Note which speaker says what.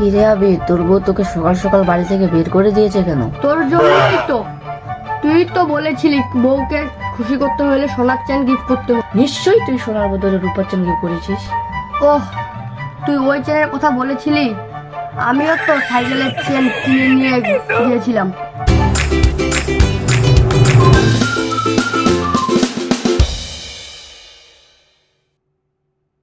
Speaker 1: হিরে আবি? তোর বউ তোকে সকাল সকাল বাড়ি থেকে বের করে দিয়েছে কেন?
Speaker 2: তোর জন্যই তো। তুই তো বলেছিলি বউকে খুশি করতে হলে সোনার চেন গিফট করতে হবে।
Speaker 1: নিশ্চয়ই তুই সোনার বদলে রূপার চেন গিফট করেছিস।
Speaker 2: ওহ তুই ওই চেনের কথা বলেছিলি? আমিও তো সাইকেলের চেন কিনে নিয়ে গিয়েছিলাম।